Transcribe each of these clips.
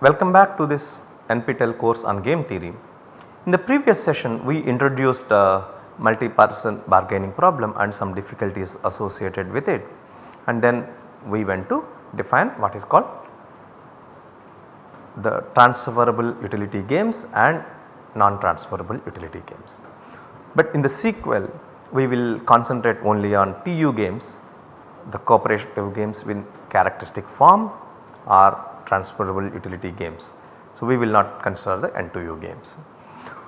Welcome back to this NPTEL course on game theory. In the previous session we introduced a multi-person bargaining problem and some difficulties associated with it and then we went to define what is called the transferable utility games and non-transferable utility games. But in the sequel we will concentrate only on TU games, the cooperative games with characteristic form or transferable utility games. So, we will not consider the NTU games.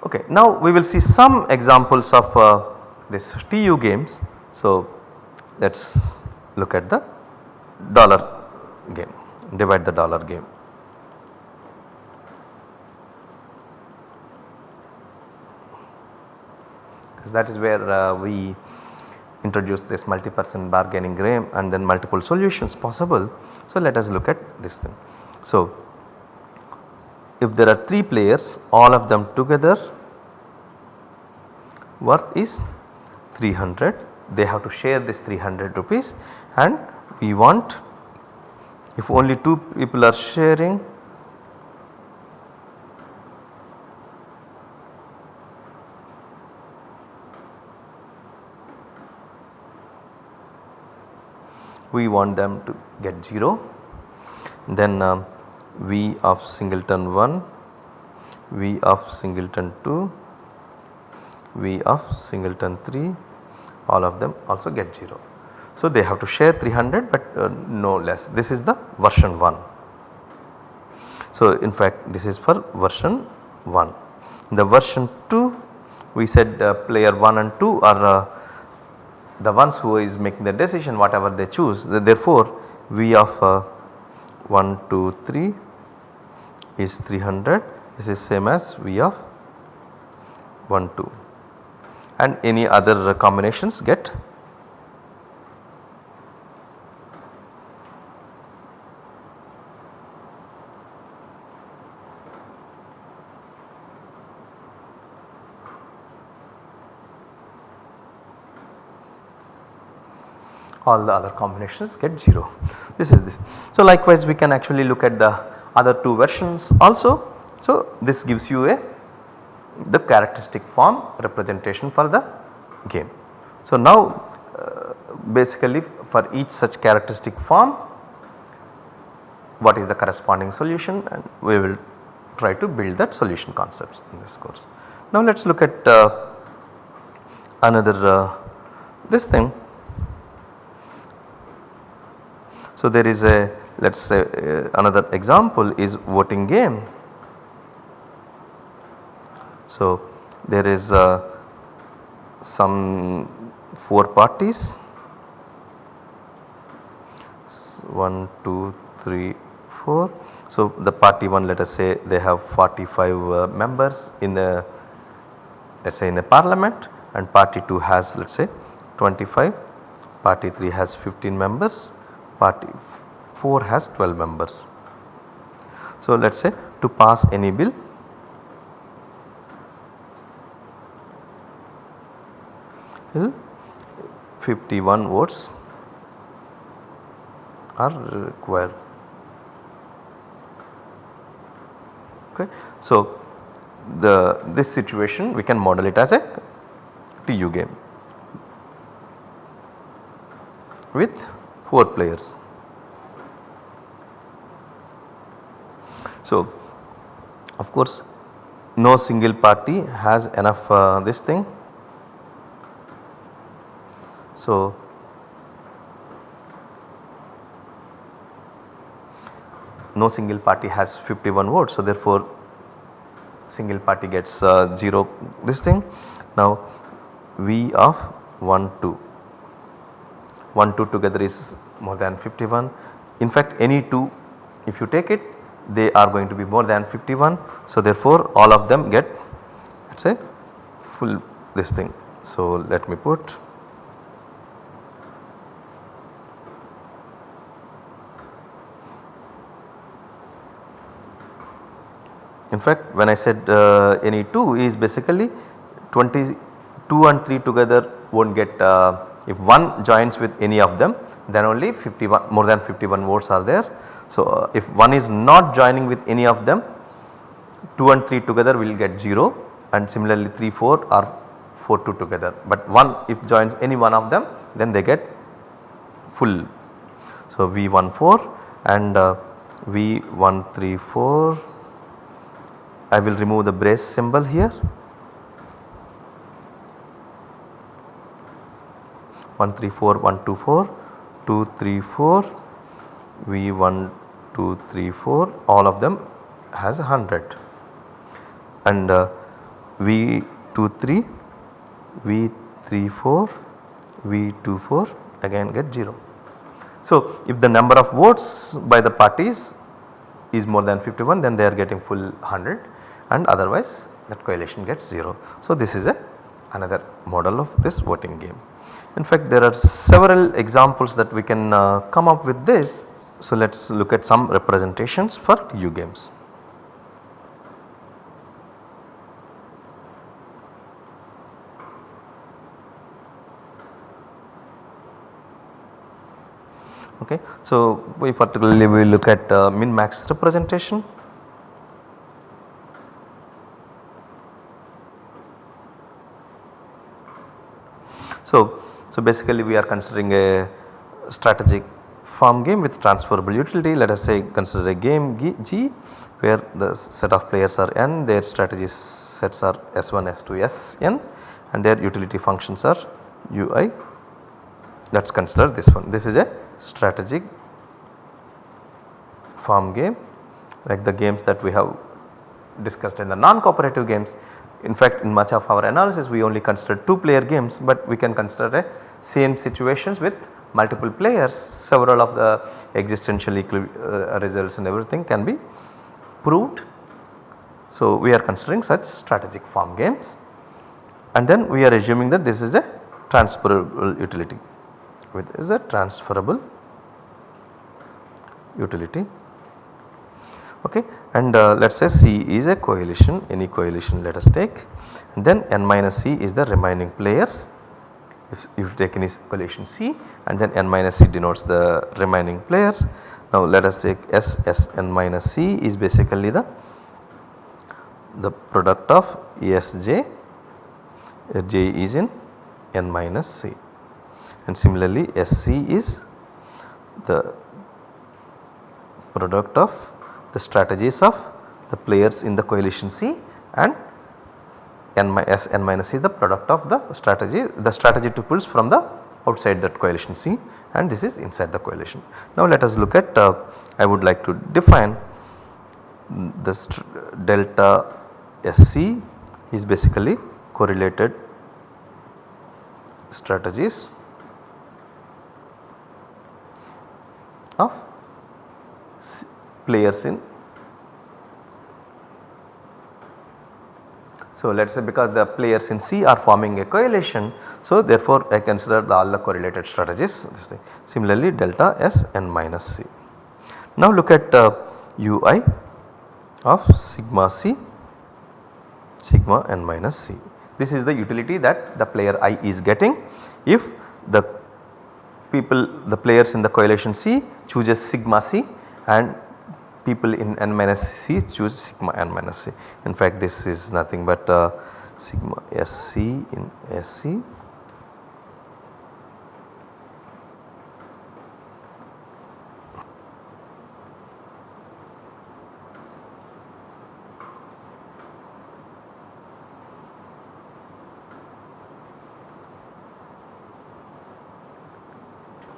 Okay. Now, we will see some examples of uh, this TU games. So, let us look at the dollar game, divide the dollar game. because that is where uh, we introduced this multi-person bargaining game and then multiple solutions possible. So, let us look at this thing. So, if there are 3 players all of them together worth is 300 they have to share this 300 rupees and we want if only 2 people are sharing we want them to get 0 then um, V of singleton 1, V of singleton 2, V of singleton 3 all of them also get 0. So, they have to share 300 but uh, no less this is the version 1. So, in fact this is for version 1. In the version 2 we said uh, player 1 and 2 are uh, the ones who is making the decision whatever they choose therefore V of uh, 1 2 3 is 300 this is same as V of 1 2 and any other combinations get all the other combinations get 0 this is this. So likewise we can actually look at the other two versions also. So this gives you a the characteristic form representation for the game. So now uh, basically for each such characteristic form what is the corresponding solution and we will try to build that solution concepts in this course. Now let us look at uh, another uh, this thing So, there is a let us say uh, another example is voting game. So, there is uh, some 4 parties 1, 2, 3, 4. So, the party 1 let us say they have 45 uh, members in the let us say in the parliament and party 2 has let us say 25, party 3 has 15 members party 4 has 12 members. So let us say to pass any bill hmm, 51 votes are required. Okay. So the this situation we can model it as a TU game with 4 players. So, of course no single party has enough uh, this thing. So, no single party has 51 votes. So, therefore, single party gets uh, 0 this thing. Now, V of 1 2 1 2 together is more than 51. In fact any 2 if you take it they are going to be more than 51. So therefore all of them get let us say full this thing. So let me put In fact when I said uh, any 2 is basically 22 and 3 together will not get uh, if one joins with any of them then only 51 more than 51 votes are there. So, uh, if one is not joining with any of them 2 and 3 together will get 0 and similarly 3 4 or 4 2 together but 1 if joins any one of them then they get full. So, V 1 4 and uh, V 1 3 4 I will remove the brace symbol here 1 3 4 1 2 4 2 3 4 V 1 2 3 4 all of them has 100 and uh, V 2 3 V 3 4 V 2 4 again get 0. So, if the number of votes by the parties is more than 51 then they are getting full 100 and otherwise that coalition gets 0. So, this is a another model of this voting game. In fact, there are several examples that we can uh, come up with this. So, let us look at some representations for TU games. Okay. So, we particularly we look at uh, min max representation. So, so basically we are considering a strategic form game with transferable utility let us say consider a game G where the set of players are n their strategy sets are S1, S2, Sn and their utility functions are ui let us consider this one. This is a strategic form game like the games that we have discussed in the non-cooperative games. In fact, in much of our analysis we only consider 2 player games but we can consider a same situations with multiple players. Several of the existential uh, results and everything can be proved. So, we are considering such strategic form games. And then we are assuming that this is a transferable utility. With is a transferable utility okay? And uh, let us say C is a coalition any coalition let us take. And then n minus C is the remaining players. If you take any coalition C and then n minus C denotes the remaining players. Now let us take S S n minus C is basically the the product of Sj J. Is in n minus C. And similarly SC is the product of the strategies of the players in the coalition C and n minus C the product of the strategy the strategy tuples from the outside that coalition C and this is inside the coalition. Now let us look at uh, I would like to define the delta SC is basically correlated strategies of players in So, let us say because the players in C are forming a coalition. So, therefore, I consider all the correlated strategies this thing. Similarly, delta S n minus C. Now, look at uh, ui of sigma C sigma n minus C. This is the utility that the player i is getting if the people the players in the coalition C chooses sigma C and people in n minus c choose sigma n minus c. In fact this is nothing but uh, sigma sc in sc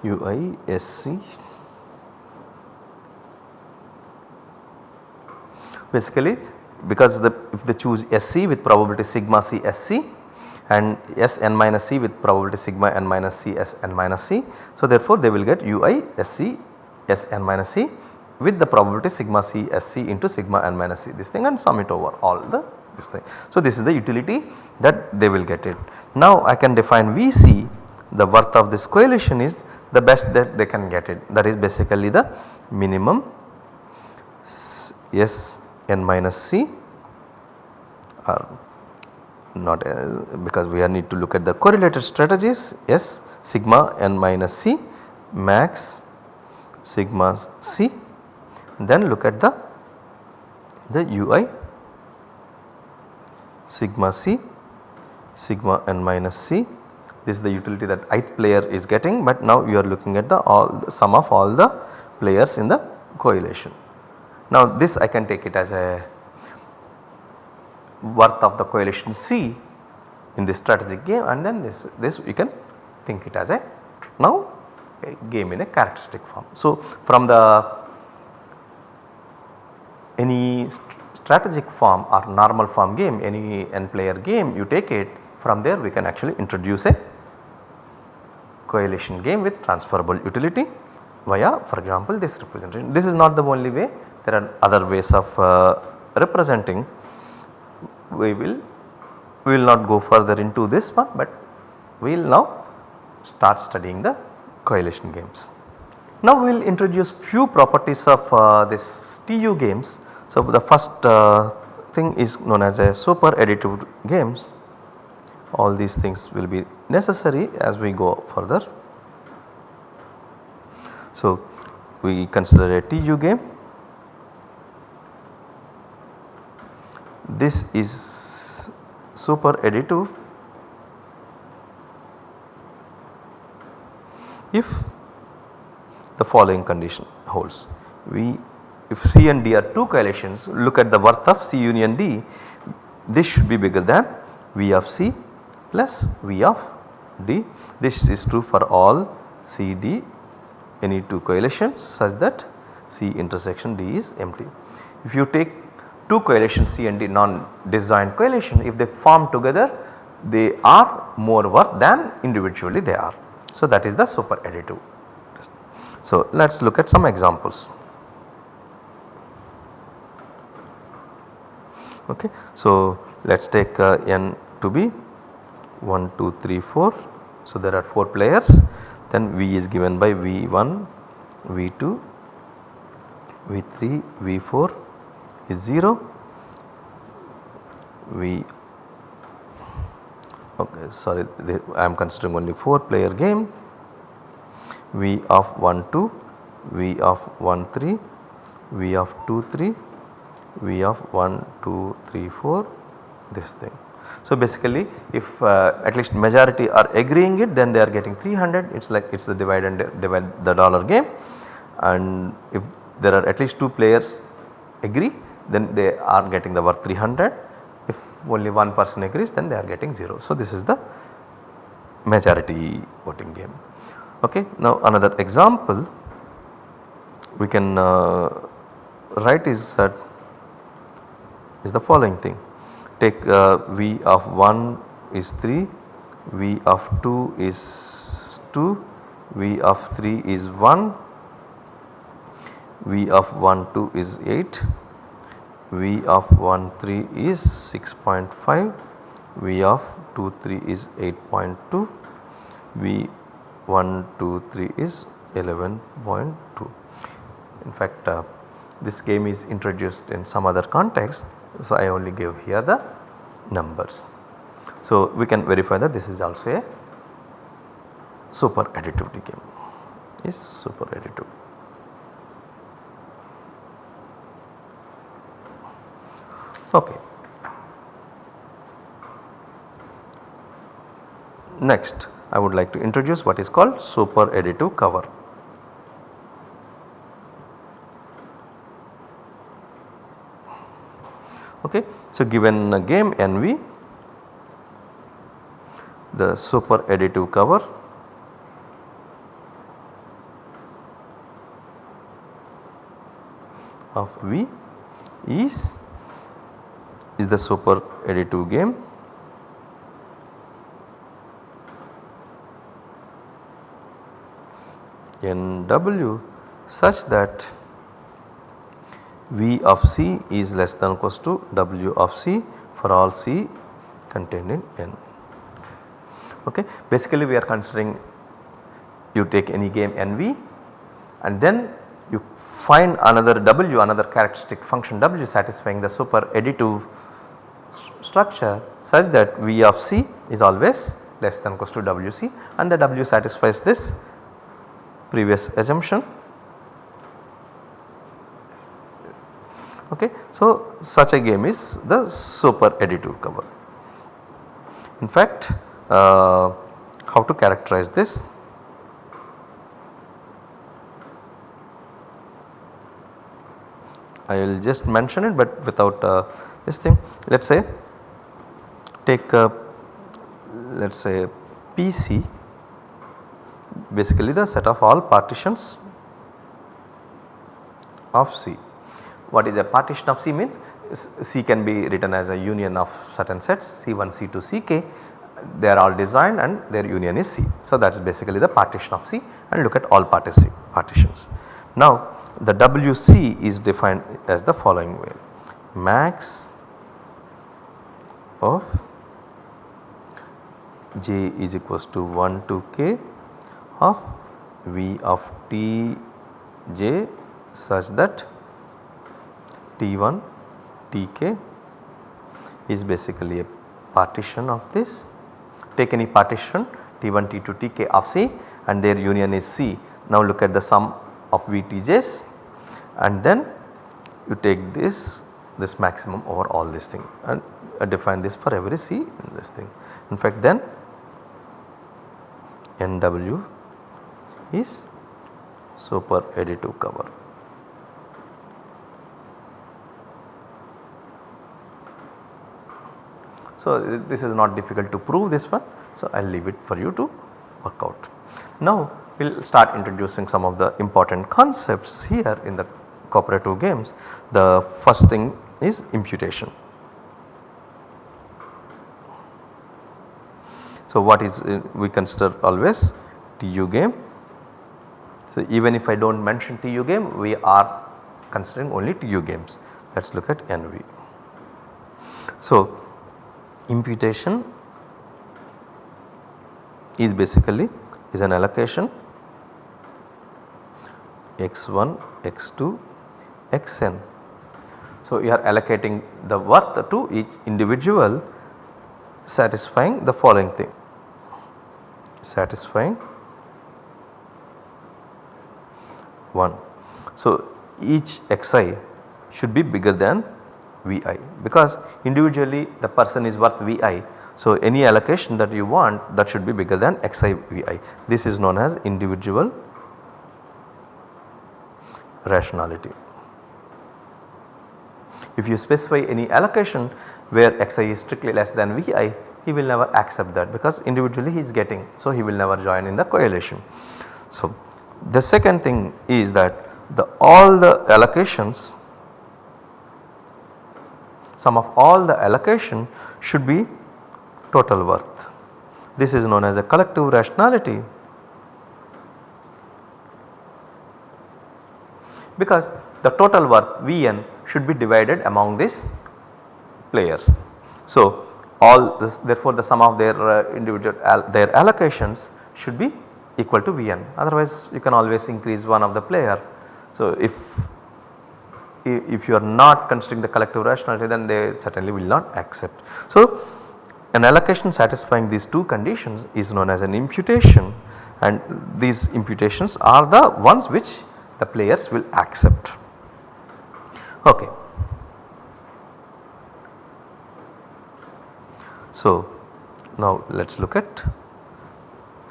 ui basically because the if they choose SC with probability sigma C SC and S n minus C with probability sigma n minus C S n minus C. So, therefore, they will get UI SC S n minus C with the probability sigma C SC into sigma n minus C this thing and sum it over all the this thing. So, this is the utility that they will get it. Now, I can define VC the worth of this coalition is the best that they can get it that is basically the minimum S n minus c are not as because we are need to look at the correlated strategies S sigma n minus C max sigma C then look at the the UI sigma C sigma n minus C this is the utility that ith player is getting but now you are looking at the all the sum of all the players in the coalition. Now this I can take it as a worth of the coalition C in this strategic game and then this, this you can think it as a now a game in a characteristic form. So from the any st strategic form or normal form game any n player game you take it from there we can actually introduce a coalition game with transferable utility via for example this representation. This is not the only way there are other ways of uh, representing we will we will not go further into this one but we will now start studying the coalition games. Now we will introduce few properties of uh, this TU games. So the first uh, thing is known as a super additive games all these things will be necessary as we go further. So we consider a TU game this is super additive if the following condition holds. We if C and D are two coalitions look at the worth of C union D this should be bigger than V of C plus V of D. This is true for all C D any two coalitions such that C intersection D is empty. If you take two coalitions C and D non-disjoint coalition if they form together they are more worth than individually they are. So that is the super additive. So let us look at some examples. Okay. So let us take uh, n to be 1, 2, 3, 4. So there are 4 players then V is given by V1, V2, V3, V4 is 0 we okay sorry I am considering only 4 player game. V of 1 2 V of 1 3 V of 2 3 V of 1 2 3 4 this thing. So basically if uh, at least majority are agreeing it then they are getting 300 it is like it is the divide and divide the dollar game. And if there are at least 2 players agree then they are getting the worth 300 if only one person agrees then they are getting 0. So this is the majority voting game. Okay. Now another example we can uh, write is that is the following thing take uh, V of 1 is 3, V of 2 is 2, V of 3 is 1, V of 1 2 is 8, V of 1 3 is 6.5, V of 2 3 is 8.2, V 1 2 3 is 11.2. In fact, uh, this game is introduced in some other context. So, I only gave here the numbers. So, we can verify that this is also a super additivity game is super additive. Okay. Next I would like to introduce what is called super additive cover. Okay. So, given a game NV the super additive cover of V is is the super additive game NW such that V of C is less than or equals to W of C for all C contained in N. Okay. Basically we are considering you take any game NV and then you find another W another characteristic function W satisfying the super additive structure such that V of C is always less than equals to WC and the W satisfies this previous assumption. Okay. So, such a game is the super additive cover. In fact, uh, how to characterize this? I will just mention it but without uh, this thing. Let us say take uh, let us say PC basically the set of all partitions of C. What is a partition of C means C can be written as a union of certain sets C1, C2, Ck they are all designed and their union is C. So that is basically the partition of C and look at all partitions. Now the WC is defined as the following way. Max of j is equals to 1 to k of V of t j such that T1 Tk is basically a partition of this. Take any partition T1 T2 Tk of C and their union is C. Now look at the sum of VTJs and then you take this this maximum over all this thing and uh, define this for every C in this thing. In fact then NW is super additive cover. So this is not difficult to prove this one so I will leave it for you to work out. Now we will start introducing some of the important concepts here in the cooperative games. The first thing is imputation. So what is uh, we consider always TU game. So even if I do not mention TU game we are considering only TU games. Let us look at NV. So imputation is basically is an allocation x1, x2, xn. So, you are allocating the worth to each individual satisfying the following thing satisfying 1. So, each xi should be bigger than Vi because individually the person is worth Vi. So, any allocation that you want that should be bigger than xi Vi. This is known as individual rationality. If you specify any allocation where xi is strictly less than Vi, he will never accept that because individually he is getting so he will never join in the coalition. So the second thing is that the all the allocations sum of all the allocation should be total worth. This is known as a collective rationality because the total worth Vn should be divided among these players. So all this therefore the sum of their uh, individual their allocations should be equal to Vn otherwise you can always increase one of the player. So if if you are not considering the collective rationality then they certainly will not accept. So an allocation satisfying these two conditions is known as an imputation and these imputations are the ones which the players will accept. Okay. So now let us look at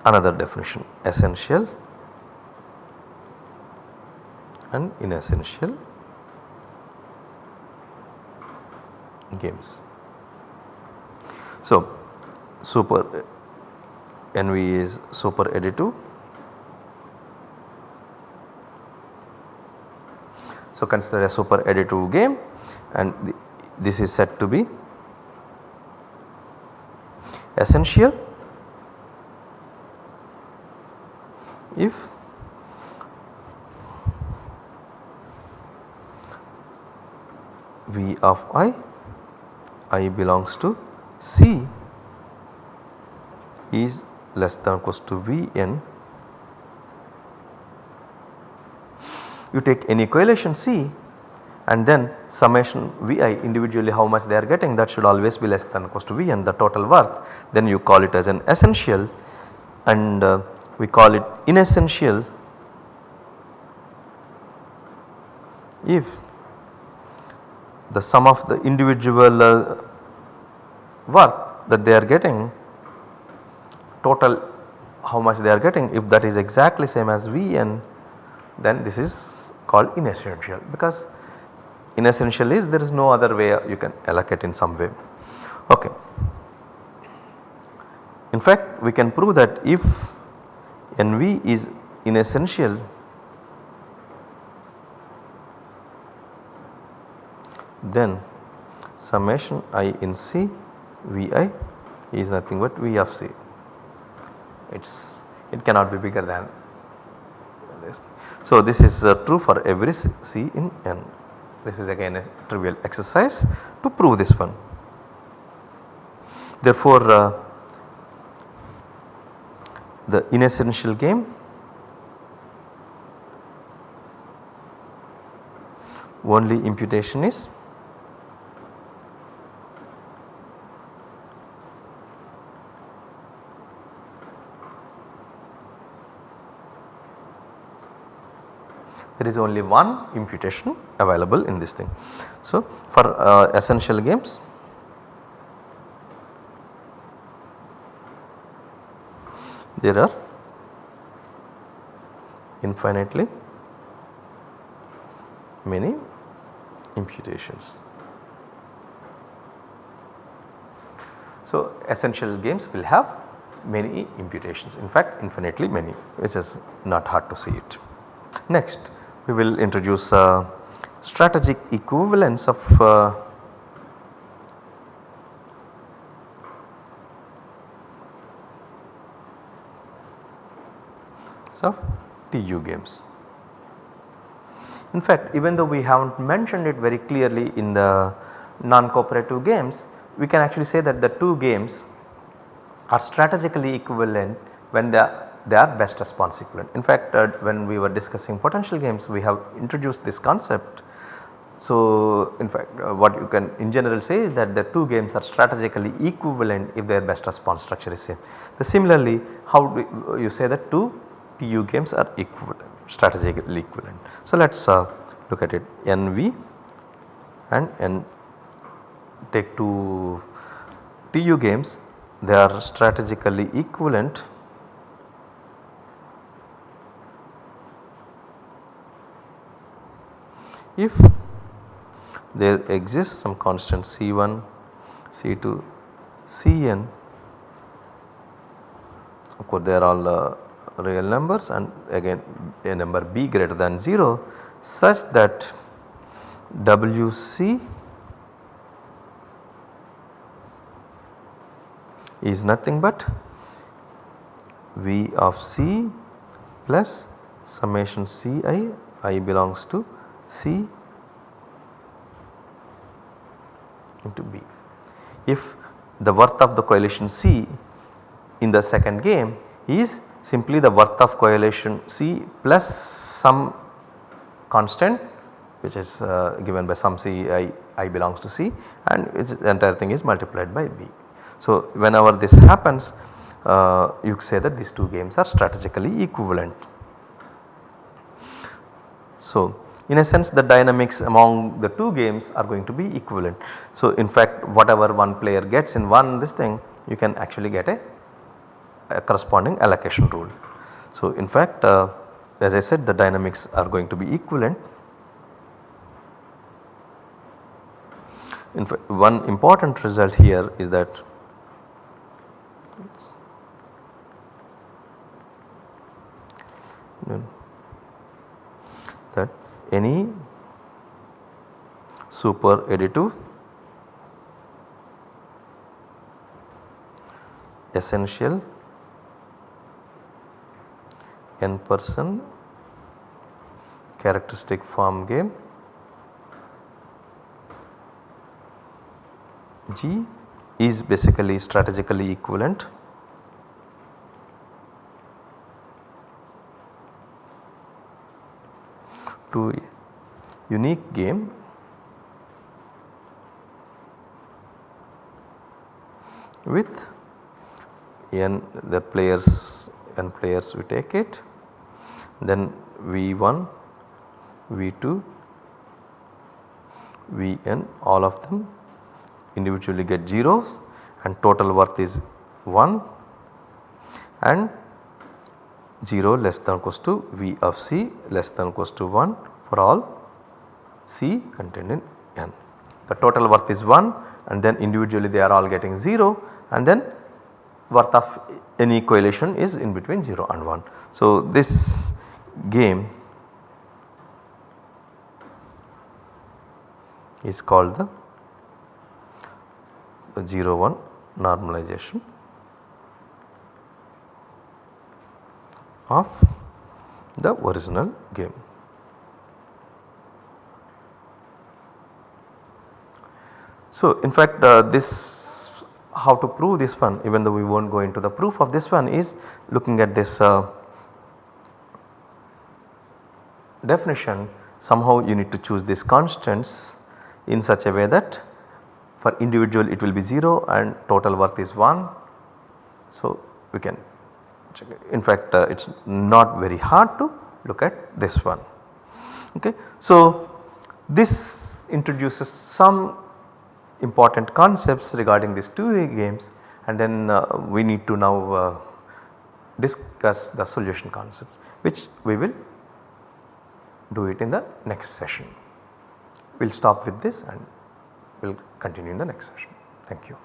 another definition essential and inessential games. So super NV is super additive So, consider a super additive game and this is said to be essential if V of i, i belongs to C is less than or equals to Vn you take any coalition C and then summation Vi individually how much they are getting that should always be less than equals to Vn the total worth. Then you call it as an essential and uh, we call it inessential if the sum of the individual uh, worth that they are getting total how much they are getting if that is exactly same as Vn then this is called inessential because inessential is there is no other way you can allocate in some way. Okay. In fact we can prove that if NV is inessential then summation i in C Vi is nothing but V of C. It is it cannot be bigger than this. So this is uh, true for every C in N. This is again a trivial exercise to prove this one. Therefore, uh, the inessential game only imputation is there is only one imputation available in this thing. So, for uh, essential games there are infinitely many imputations. So, essential games will have many imputations in fact infinitely many which is not hard to see it. Next we will introduce uh, strategic equivalence of uh, of TU games. In fact even though we have not mentioned it very clearly in the non-cooperative games we can actually say that the two games are strategically equivalent when are they are best response equivalent. In fact uh, when we were discussing potential games we have introduced this concept. So in fact uh, what you can in general say is that the two games are strategically equivalent if their best response structure is same. The similarly how do you say that two TU games are equivalent strategically equivalent. So let us uh, look at it NV and N take two TU games they are strategically equivalent if there exists some constant C1, C2, Cn of course they are all uh, real numbers and again a number b greater than 0 such that Wc is nothing but V of C plus summation Ci i belongs to C into B. If the worth of the coalition C in the second game is simply the worth of coalition C plus some constant which is uh, given by some C I, I belongs to C and the entire thing is multiplied by B. So whenever this happens uh, you say that these two games are strategically equivalent. So in a sense the dynamics among the two games are going to be equivalent. So in fact whatever one player gets in one this thing you can actually get a, a corresponding allocation rule. So in fact uh, as I said the dynamics are going to be equivalent. In fact one important result here is that that any super additive essential n person characteristic form game G is basically strategically equivalent to unique game. With n the players n players we take it. Then v1 v2 vn all of them individually get zeros and total worth is 1 and 0 less than equals to V of C less than equals to 1 for all C contained in N. The total worth is 1 and then individually they are all getting 0 and then worth of any coalition is in between 0 and 1. So, this game is called the, the 0 1 normalization of the original game. So, in fact uh, this how to prove this one even though we will not go into the proof of this one is looking at this uh, definition somehow you need to choose these constants in such a way that for individual it will be 0 and total worth is 1. So, we can. In fact uh, it is not very hard to look at this one. Okay. So, this introduces some important concepts regarding these 2 games and then uh, we need to now uh, discuss the solution concept which we will do it in the next session. We will stop with this and we will continue in the next session. Thank you.